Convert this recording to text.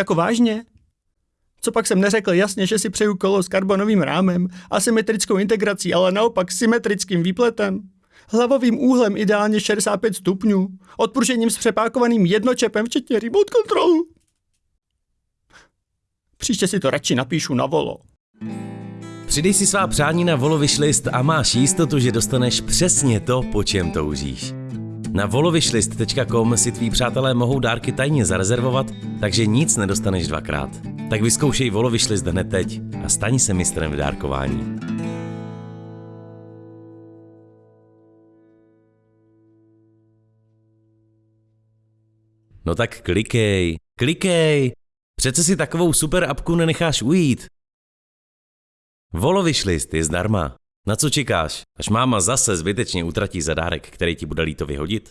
Jako vážně? Co pak jsem neřekl jasně, že si přeju kolo s karbonovým rámem, asymetrickou integrací, ale naopak symetrickým výpletem? Hlavovým úhlem ideálně 65 stupňů, odpružením s přepákovaným jednočepem, včetně remote kontrolu. Příště si to radši napíšu na volo. Přidej si svá přání na Volo a máš jistotu, že dostaneš přesně to, po čem toužíš. Na volowishlist.com si tví přátelé mohou dárky tajně zarezervovat, takže nic nedostaneš dvakrát. Tak vyzkoušej Volo Wishlist hned teď a staň se mistrem v dárkování. No tak klikej, klikej! Přece si takovou super apku nenecháš ujít. Volo Wishlist je zdarma. Na co čekáš, až máma zase zbytečně utratí zadárek, který ti bude líto vyhodit?